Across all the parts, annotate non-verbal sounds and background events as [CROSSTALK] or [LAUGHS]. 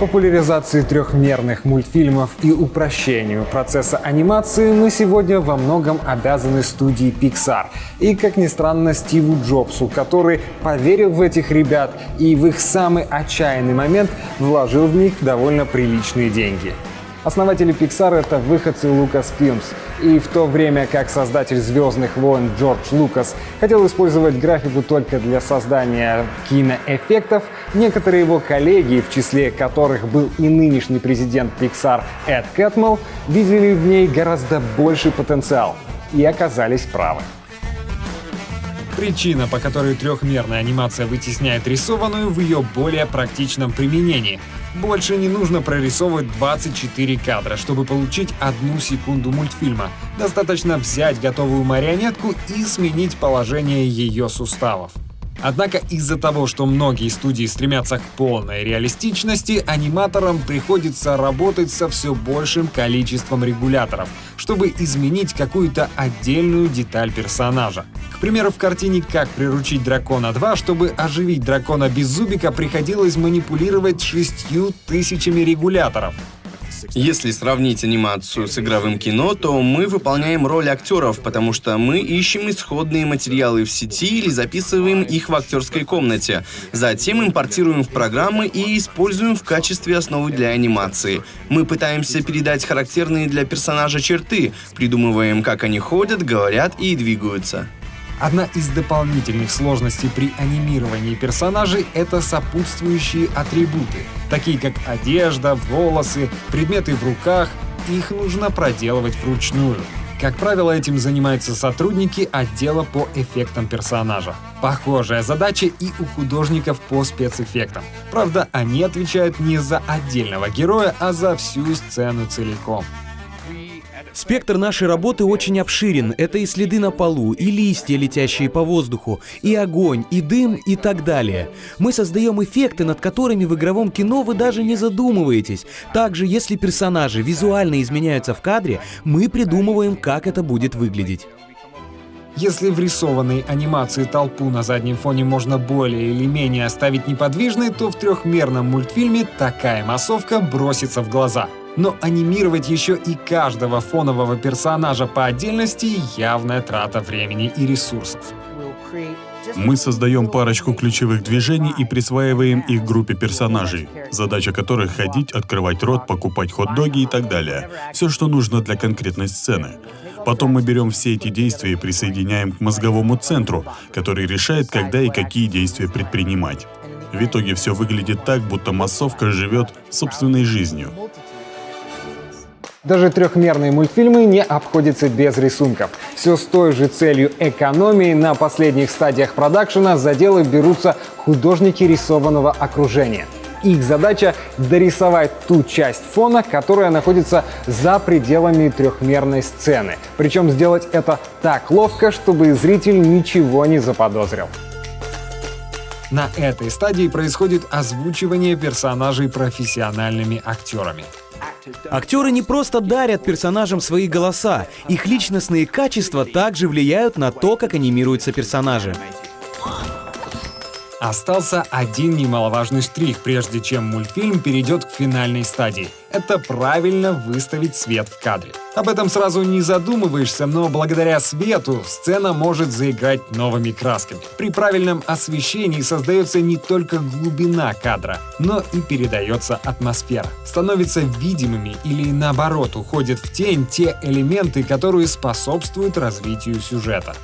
Популяризации трехмерных мультфильмов и упрощению процесса анимации мы сегодня во многом обязаны студии Pixar. И, как ни странно, Стиву Джобсу, который поверил в этих ребят и в их самый отчаянный момент вложил в них довольно приличные деньги. Основатели Pixar — это выходцы Lucasfilms. И в то время как создатель «Звездных войн» Джордж Лукас хотел использовать графику только для создания киноэффектов, некоторые его коллеги, в числе которых был и нынешний президент Pixar Эд Кэтмелл, видели в ней гораздо больший потенциал и оказались правы. Причина, по которой трехмерная анимация вытесняет рисованную в ее более практичном применении. Больше не нужно прорисовывать 24 кадра, чтобы получить одну секунду мультфильма. Достаточно взять готовую марионетку и сменить положение ее суставов. Однако из-за того, что многие студии стремятся к полной реалистичности, аниматорам приходится работать со все большим количеством регуляторов, чтобы изменить какую-то отдельную деталь персонажа. К примеру, в картине «Как приручить дракона 2», чтобы оживить дракона без зубика, приходилось манипулировать шестью тысячами регуляторов. Если сравнить анимацию с игровым кино, то мы выполняем роль актеров, потому что мы ищем исходные материалы в сети или записываем их в актерской комнате. Затем импортируем в программы и используем в качестве основы для анимации. Мы пытаемся передать характерные для персонажа черты, придумываем, как они ходят, говорят и двигаются. Одна из дополнительных сложностей при анимировании персонажей — это сопутствующие атрибуты, такие как одежда, волосы, предметы в руках. Их нужно проделывать вручную. Как правило, этим занимаются сотрудники отдела по эффектам персонажа. Похожая задача и у художников по спецэффектам. Правда, они отвечают не за отдельного героя, а за всю сцену целиком. Спектр нашей работы очень обширен. Это и следы на полу, и листья, летящие по воздуху, и огонь, и дым, и так далее. Мы создаем эффекты, над которыми в игровом кино вы даже не задумываетесь. Также, если персонажи визуально изменяются в кадре, мы придумываем, как это будет выглядеть. Если в рисованной анимации толпу на заднем фоне можно более или менее оставить неподвижной, то в трехмерном мультфильме такая массовка бросится в глаза — но анимировать еще и каждого фонового персонажа по отдельности — явная трата времени и ресурсов. Мы создаем парочку ключевых движений и присваиваем их группе персонажей, задача которых — ходить, открывать рот, покупать хот-доги и так далее. Все, что нужно для конкретной сцены. Потом мы берем все эти действия и присоединяем к мозговому центру, который решает, когда и какие действия предпринимать. В итоге все выглядит так, будто массовка живет собственной жизнью. Даже трехмерные мультфильмы не обходятся без рисунков. Все с той же целью экономии на последних стадиях продакшена за дело берутся художники рисованного окружения. Их задача — дорисовать ту часть фона, которая находится за пределами трехмерной сцены. Причем сделать это так ловко, чтобы зритель ничего не заподозрил. На этой стадии происходит озвучивание персонажей профессиональными актерами. Актеры не просто дарят персонажам свои голоса, их личностные качества также влияют на то, как анимируются персонажи. Остался один немаловажный штрих, прежде чем мультфильм перейдет к финальной стадии. Это правильно выставить свет в кадре. Об этом сразу не задумываешься, но благодаря свету сцена может заиграть новыми красками. При правильном освещении создается не только глубина кадра, но и передается атмосфера. Становятся видимыми или наоборот уходят в тень те элементы, которые способствуют развитию сюжета.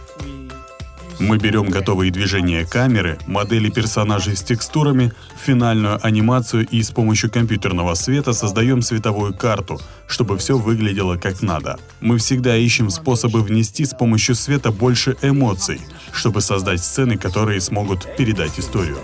Мы берем готовые движения камеры, модели персонажей с текстурами, финальную анимацию и с помощью компьютерного света создаем световую карту, чтобы все выглядело как надо. Мы всегда ищем способы внести с помощью света больше эмоций, чтобы создать сцены, которые смогут передать историю.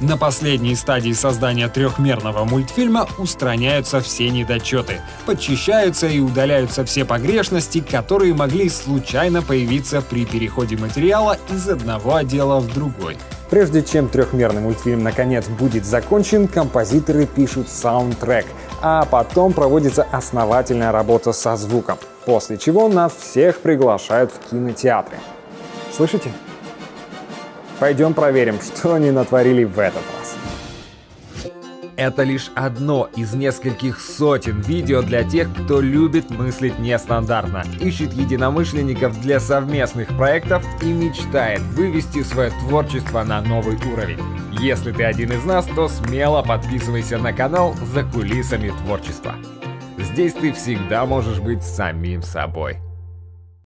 На последней стадии создания трехмерного мультфильма устраняются все недочеты, подчищаются и удаляются все погрешности, которые могли случайно появиться при переходе материала из одного отдела в другой. Прежде чем трехмерный мультфильм наконец будет закончен, композиторы пишут саундтрек, а потом проводится основательная работа со звуком, после чего нас всех приглашают в кинотеатры. Слышите? Пойдем проверим, [LAUGHS] что они натворили в этот раз. это лишь одно из нескольких сотен видео для тех, кто любит мыслить нестандартно, ищет единомышленников для совместных проектов и мечтает вывести свое творчество на новый уровень. Если ты один из нас, то смело подписывайся на канал «За кулисами творчества». Здесь ты всегда можешь быть самим собой.